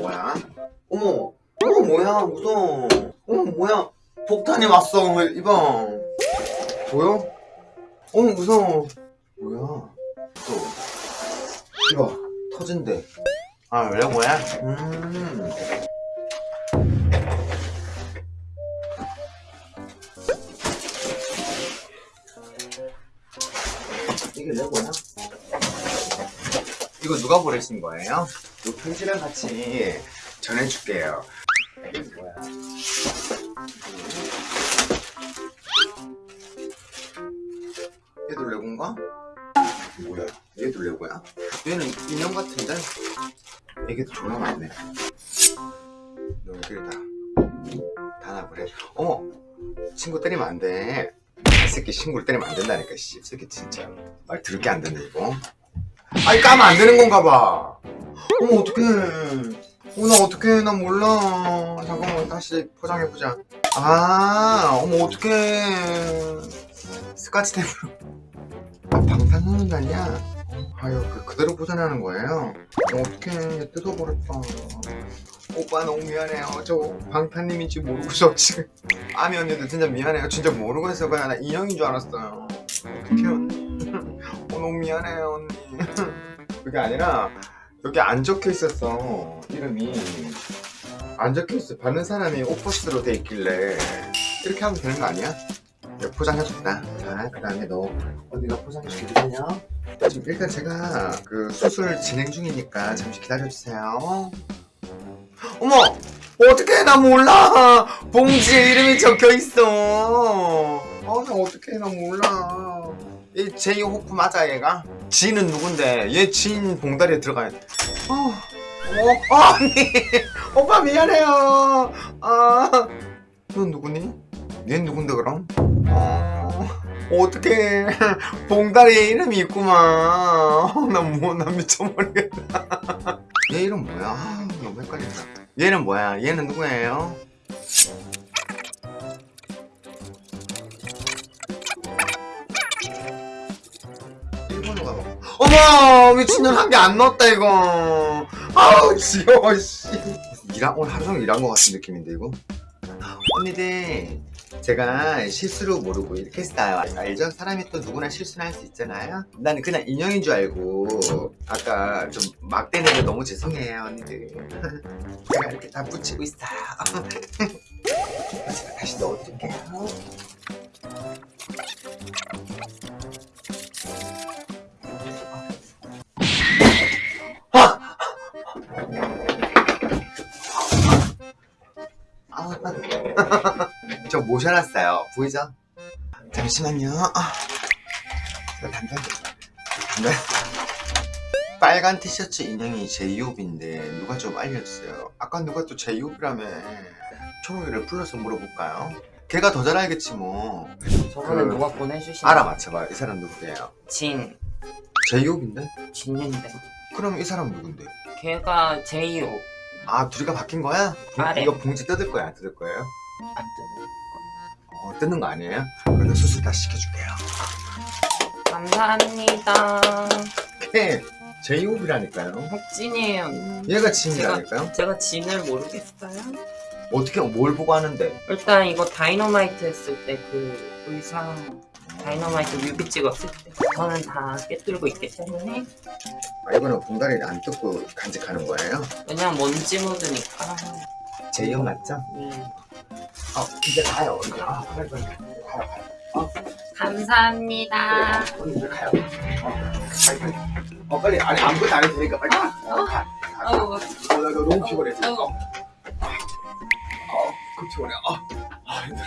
뭐야? 어머 어머 뭐야 무서워 어머 뭐야 폭탄이 왔어 이봐 보여? 어머 무서워 뭐야 또 이봐 터진대 아 원래 뭐야? 음 이게 레고야? 이거 누가 보내신 거예요? 이 편지랑 같이 전해줄게요. 이게 뭐야? 얘도 레고인가? 뭐야? 얘도 레고야? 얘는 인형 같은데? 이게 존나 많네. 너희들 다. 다 나그래. 어머! 친구 때리면 안 돼. 이 새끼 친구를 때리면 안 된다니까, 씨. 이 새끼 진짜. 말 들을 게안 되네, 이거. 아니, 까면 안 되는 건가 봐. 어머, 어떡해. 어, 나 어떡해. 나 몰라. 잠깐만, 다시 포장해보자. 아, 어머, 어떡해. 스카치 테이프로. 아, 방탄소년단이야? 아유, 그, 그대로 포장하는 거예요? 어, 어떡해. 뜯어버렸다. 오빠 너무 미안해요. 저 방탄님인지 모르고서 지금. 아미 언니도 진짜 미안해요. 진짜 모르고 했어. 그냥 나 인형인 줄 알았어요. 어떡해, 언니. 어, 너무 미안해요, 언니. 그게 아니라, 여기 안 적혀 있었어. 이름이. 안 적혀 있어. 받는 사람이 오퍼스로 돼 있길래. 이렇게 하면 되는 거 아니야? 포장해줬다. 자, 그 다음에 너 언니가 포장해주거든요. 지금 일단 제가 그 수술 진행 중이니까 잠시 기다려주세요. 어머! 어떡해, 나 몰라! 봉지에 이름이 적혀 있어! 아, 나 어떡해, 나 몰라. 이 제이 호프 맞아, 얘가? 지는 누군데? 얘진 봉다리에 들어가야 돼. 어, 어, 어, 언니! 오빠 미안해요! 아, 넌 누구니? 얘 누군데, 그럼? 어, 어떡해. 봉다리에 이름이 있구만. 어, 나 뭐, 나 미쳐버리겠다. 얘 이름 뭐야? 아, 너무 헷갈린다. 얘는 뭐야? 얘는 누구예요? 어머! 미친년 한 개 안 넣었다, 이거. 아우, 지겨워, 씨. 일한, 오늘 하루 종일 일한 것 같은 느낌인데, 이거? 언니들, 제가 실수로 모르고 이렇게 했어요. 알죠? 사람이 또 누구나 실수는 할 수 있잖아요? 나는 그냥 인형인 줄 알고, 아까 좀 막대는데 너무 죄송해요, 언니들. 제가 이렇게 다 붙이고 있어요. 저 모셔놨어요. 보이죠? 잠시만요. 아, 제가 담배 담배 빨간 티셔츠 인형이 제이홉인데 누가 좀 알려주세요. 아까 누가 또 제이홉이라며 초록이를 불러서 물어볼까요? 걔가 더 잘 알겠지 뭐. 저번에 그- 누가 보내주신 알아맞혀봐. 이 사람 누구예요? 진 제이홉인데? 진인데 그럼 이 사람 누군데? 걔가 제이오 아 둘이가 바뀐 거야? 봉- 아, 네. 이거 봉지 뜯을 거야? 안 뜯을 거예요? 안 뜨는 어, 뜯는 거 아니에요? 그래도 수술 다시 시켜줄게요. 감사합니다 걔 제이홉이라니까요. 혁진이에요 얘가 진이라니까요? 제가 진을 모르겠어요? 어떻게 뭘 보고 하는데? 일단 이거 다이너마이트 했을 때 그 의상 다이너마이트 뮤비 찍었을 때 저는 다 깨뚫고 있기 때문에 아, 이거는 봉다리를 안 뜯고 간직하는 거예요? 왜냐면 먼지 묻으니까 제이홉 맞죠? 네. 어 이제 가요. 이제 아 빨리 빨리 가요. 가요. 감사합니다 언니 이제 가요. 어 빨리 빨리. 어 빨리 아니 아무것도 안 해도 되니까 빨리 가. 어, 가. 가. 어우 어, 나, 나 너무 피곤해 지금. 어, 어, 그 피곤해. 어, 아 힘들어.